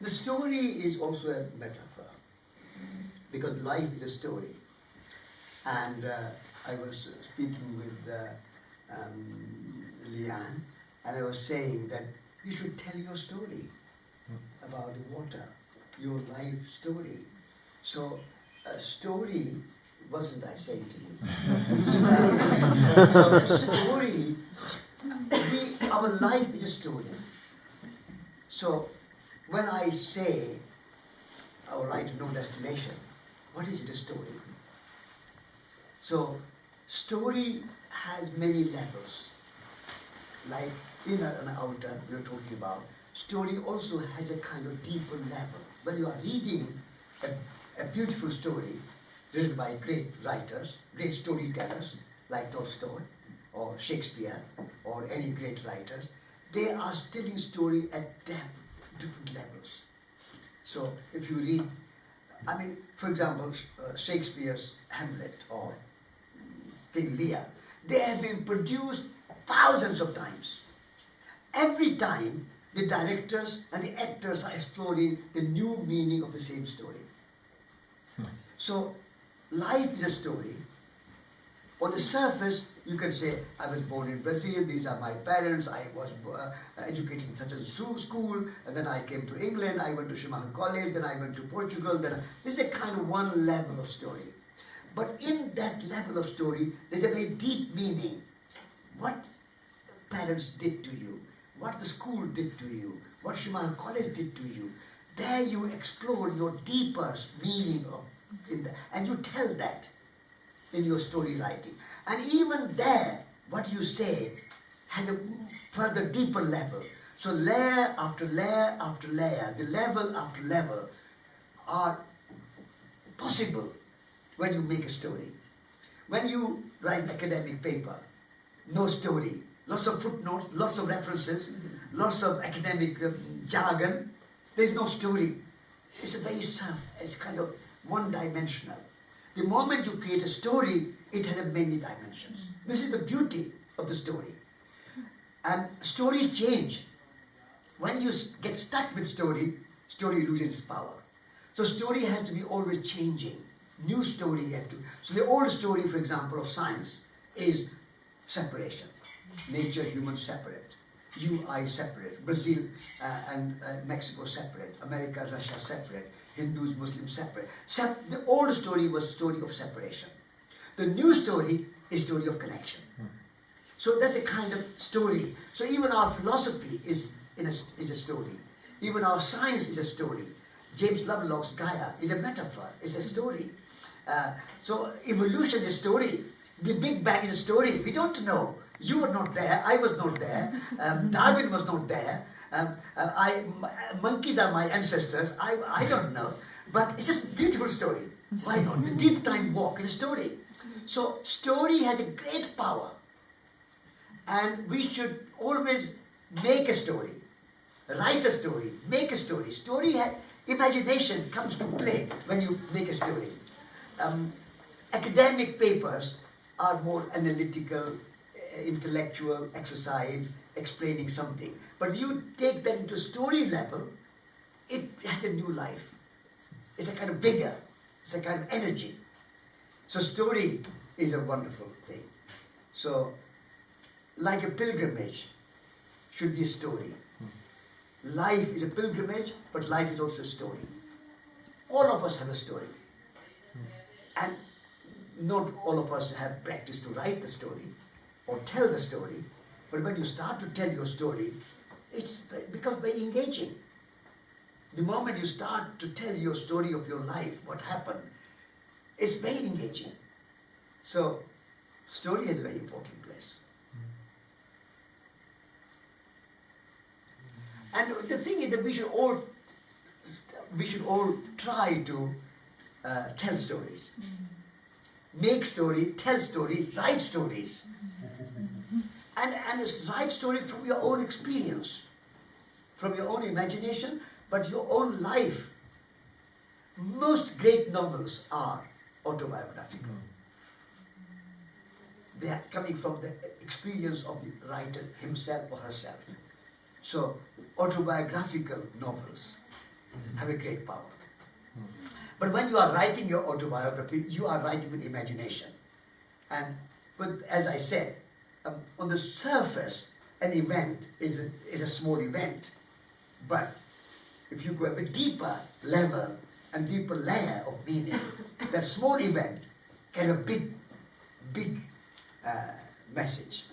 The story is also a metaphor because life is a story. And uh, I was speaking with uh, um, Leanne, and I was saying that you should tell your story about the water, your life story. So, a story wasn't I saying to you? so, a story, we, our life is a story. So, when I say our right to no destination, what is the story? So, story has many levels. Like inner and outer, we are talking about. Story also has a kind of deeper level. When you are reading a, a beautiful story written by great writers, great storytellers like Tolstoy or Shakespeare or any great writers, they are telling story at depth, different levels. So if you read, I mean, for example, uh, Shakespeare's Hamlet or King Lear, they have been produced thousands of times. Every time, the directors and the actors are exploring the new meaning of the same story. Hmm. So, life is a story. On the surface, you can say, I was born in Brazil, these are my parents, I was uh, educated in such a school, and then I came to England, I went to Schumacher College, then I went to Portugal, then I, this is a kind of one level of story. But in that level of story, there's a very deep meaning. What parents did to you, what the school did to you, what Schumacher College did to you, there you explore your deepest meaning of in the, and you tell that in your story writing. And even there, what you say has a further deeper level. So layer after layer after layer, the level after level are possible when you make a story. When you write academic paper, no story, lots of footnotes, lots of references, lots of academic uh, jargon, there's no story. It's a very self, it's kind of one-dimensional. The moment you create a story, it has many dimensions. This is the beauty of the story. And stories change. When you get stuck with story, story loses its power. So story has to be always changing new story you have to. So the old story, for example, of science is separation. Nature, human separate. You, I separate. Brazil uh, and uh, Mexico separate. America, Russia separate. Hindus, Muslims separate. Sep the old story was story of separation. The new story is story of connection. So that's a kind of story. So even our philosophy is, in a, is a story. Even our science is a story. James Lovelock's Gaia is a metaphor, it's a story. Uh, so evolution is a story. The Big Bang is a story. We don't know. You were not there. I was not there. Um, Darwin was not there. Um, uh, I, monkeys are my ancestors. I, I don't know. But it's just a beautiful story. Why not? The deep time walk is a story. So story has a great power. And we should always make a story. Write a story. Make a story. Story has, imagination comes to play when you make a story um, academic papers are more analytical, intellectual exercise, explaining something. But you take that into story level, it has a new life. It's a kind of vigor, it's a kind of energy. So story is a wonderful thing. So, like a pilgrimage should be a story. Life is a pilgrimage, but life is also a story. All of us have a story. And not all of us have practice to write the story or tell the story, but when you start to tell your story, it becomes very engaging. The moment you start to tell your story of your life, what happened, it's very engaging. So, story is a very important place. And the thing is that we should all we should all try to uh, tell stories. Make story, tell story, write stories. And, and it's write story from your own experience, from your own imagination, but your own life. Most great novels are autobiographical. They are coming from the experience of the writer himself or herself. So, autobiographical novels have a great power. But when you are writing your autobiography, you are writing with imagination. And but as I said, um, on the surface, an event is a, is a small event. But if you go a bit deeper level and deeper layer of meaning, that small event can have a big, big uh, message.